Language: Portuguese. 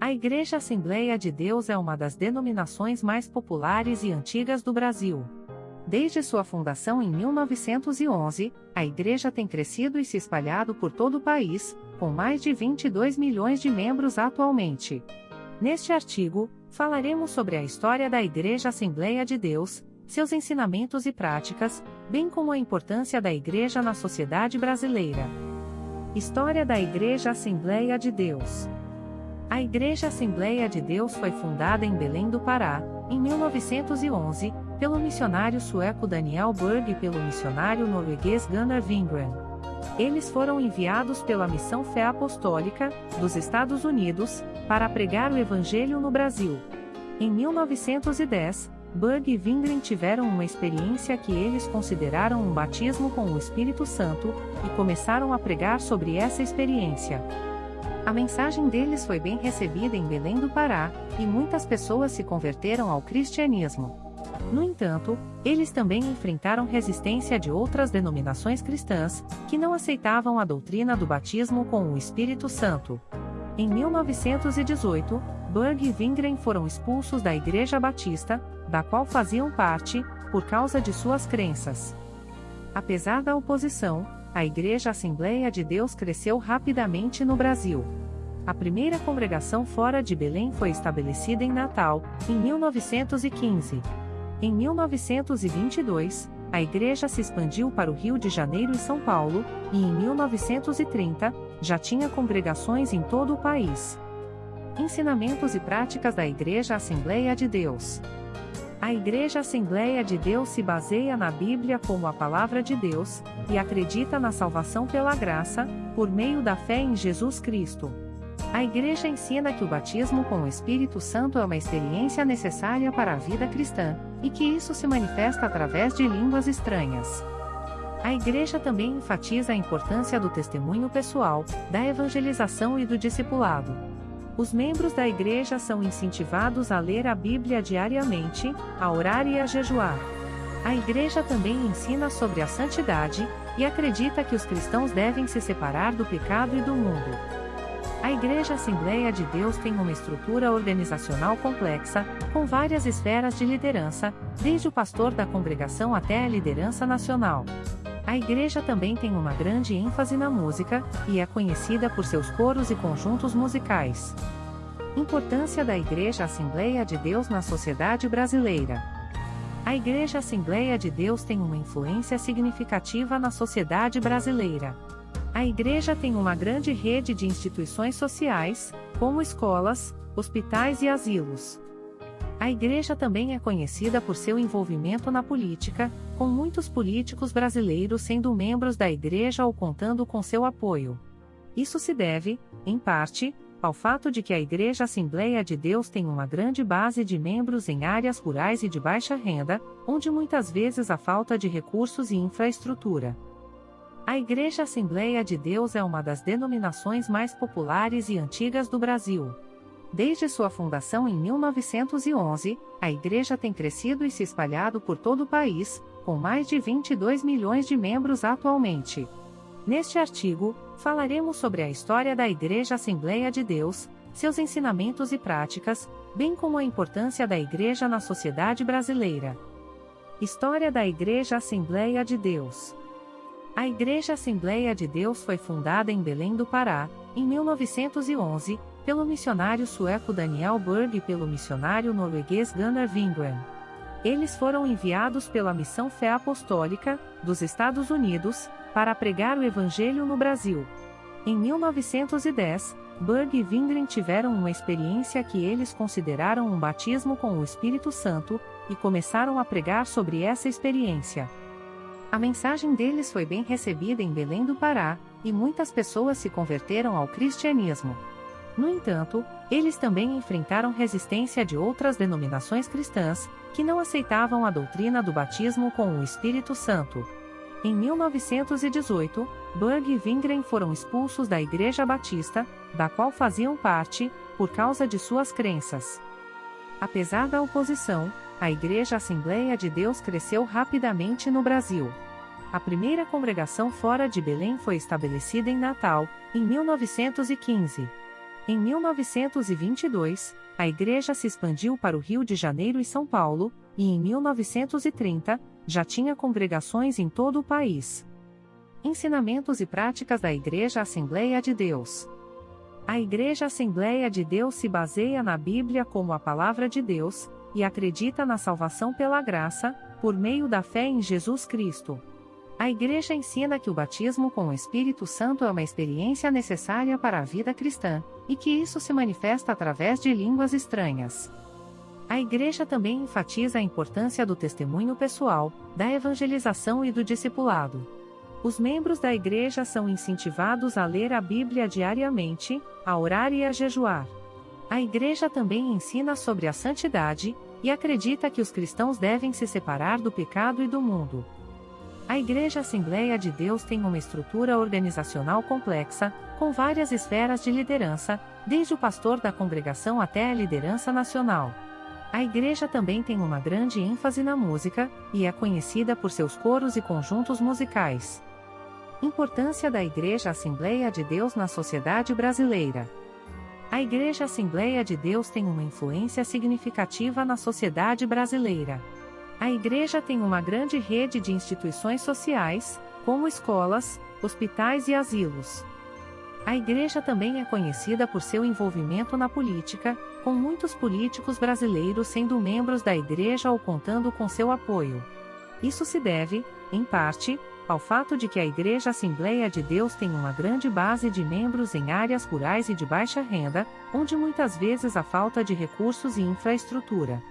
A Igreja Assembleia de Deus é uma das denominações mais populares e antigas do Brasil. Desde sua fundação em 1911, a Igreja tem crescido e se espalhado por todo o país, com mais de 22 milhões de membros atualmente. Neste artigo, falaremos sobre a história da Igreja Assembleia de Deus, seus ensinamentos e práticas, bem como a importância da Igreja na sociedade brasileira. História da Igreja Assembleia de Deus. A Igreja Assembleia de Deus foi fundada em Belém do Pará, em 1911, pelo missionário sueco Daniel Berg e pelo missionário norueguês Gunnar Wingren. Eles foram enviados pela Missão Fé Apostólica, dos Estados Unidos, para pregar o Evangelho no Brasil. Em 1910, Berg e Wingren tiveram uma experiência que eles consideraram um batismo com o Espírito Santo, e começaram a pregar sobre essa experiência. A mensagem deles foi bem recebida em Belém do Pará, e muitas pessoas se converteram ao cristianismo. No entanto, eles também enfrentaram resistência de outras denominações cristãs, que não aceitavam a doutrina do batismo com o Espírito Santo. Em 1918, Berg e Wingren foram expulsos da Igreja Batista, da qual faziam parte, por causa de suas crenças. Apesar da oposição, a Igreja Assembleia de Deus cresceu rapidamente no Brasil. A primeira congregação fora de Belém foi estabelecida em Natal, em 1915. Em 1922, a igreja se expandiu para o Rio de Janeiro e São Paulo, e em 1930, já tinha congregações em todo o país. Ensinamentos e práticas da Igreja Assembleia de Deus. A Igreja Assembleia de Deus se baseia na Bíblia como a palavra de Deus, e acredita na salvação pela graça, por meio da fé em Jesus Cristo. A Igreja ensina que o batismo com o Espírito Santo é uma experiência necessária para a vida cristã, e que isso se manifesta através de línguas estranhas. A Igreja também enfatiza a importância do testemunho pessoal, da evangelização e do discipulado. Os membros da igreja são incentivados a ler a Bíblia diariamente, a orar e a jejuar. A igreja também ensina sobre a santidade, e acredita que os cristãos devem se separar do pecado e do mundo. A Igreja Assembleia de Deus tem uma estrutura organizacional complexa, com várias esferas de liderança, desde o pastor da congregação até a liderança nacional. A igreja também tem uma grande ênfase na música, e é conhecida por seus coros e conjuntos musicais. Importância da Igreja Assembleia de Deus na sociedade brasileira. A Igreja Assembleia de Deus tem uma influência significativa na sociedade brasileira. A Igreja tem uma grande rede de instituições sociais, como escolas, hospitais e asilos. A Igreja também é conhecida por seu envolvimento na política, com muitos políticos brasileiros sendo membros da Igreja ou contando com seu apoio. Isso se deve, em parte, ao fato de que a Igreja Assembleia de Deus tem uma grande base de membros em áreas rurais e de baixa renda, onde muitas vezes há falta de recursos e infraestrutura. A Igreja Assembleia de Deus é uma das denominações mais populares e antigas do Brasil. Desde sua fundação em 1911, a igreja tem crescido e se espalhado por todo o país, com mais de 22 milhões de membros atualmente. Neste artigo, falaremos sobre a história da Igreja Assembleia de Deus, seus ensinamentos e práticas, bem como a importância da Igreja na sociedade brasileira. História da Igreja Assembleia de Deus. A Igreja Assembleia de Deus foi fundada em Belém do Pará, em 1911, pelo missionário sueco Daniel Berg e pelo missionário norueguês Gunnar Wingren. Eles foram enviados pela Missão Fé Apostólica, dos Estados Unidos, para pregar o Evangelho no Brasil. Em 1910, Berg e Wingren tiveram uma experiência que eles consideraram um batismo com o Espírito Santo, e começaram a pregar sobre essa experiência. A mensagem deles foi bem recebida em Belém do Pará, e muitas pessoas se converteram ao cristianismo. No entanto, eles também enfrentaram resistência de outras denominações cristãs, que não aceitavam a doutrina do batismo com o Espírito Santo. Em 1918, Berg e Wingren foram expulsos da Igreja Batista, da qual faziam parte, por causa de suas crenças. Apesar da oposição, a Igreja Assembleia de Deus cresceu rapidamente no Brasil. A primeira congregação fora de Belém foi estabelecida em Natal, em 1915. Em 1922, a igreja se expandiu para o Rio de Janeiro e São Paulo, e em 1930, já tinha congregações em todo o país. Ensinamentos e práticas da Igreja Assembleia de Deus. A Igreja Assembleia de Deus se baseia na Bíblia como a palavra de Deus, e acredita na salvação pela graça, por meio da fé em Jesus Cristo. A Igreja ensina que o batismo com o Espírito Santo é uma experiência necessária para a vida cristã, e que isso se manifesta através de línguas estranhas. A Igreja também enfatiza a importância do testemunho pessoal, da evangelização e do discipulado. Os membros da Igreja são incentivados a ler a Bíblia diariamente, a orar e a jejuar. A Igreja também ensina sobre a santidade, e acredita que os cristãos devem se separar do pecado e do mundo. A Igreja Assembleia de Deus tem uma estrutura organizacional complexa, com várias esferas de liderança, desde o pastor da congregação até a liderança nacional. A igreja também tem uma grande ênfase na música, e é conhecida por seus coros e conjuntos musicais. Importância da Igreja Assembleia de Deus na sociedade brasileira. A Igreja Assembleia de Deus tem uma influência significativa na sociedade brasileira. A igreja tem uma grande rede de instituições sociais, como escolas, hospitais e asilos. A igreja também é conhecida por seu envolvimento na política, com muitos políticos brasileiros sendo membros da igreja ou contando com seu apoio. Isso se deve, em parte, ao fato de que a Igreja Assembleia de Deus tem uma grande base de membros em áreas rurais e de baixa renda, onde muitas vezes há falta de recursos e infraestrutura.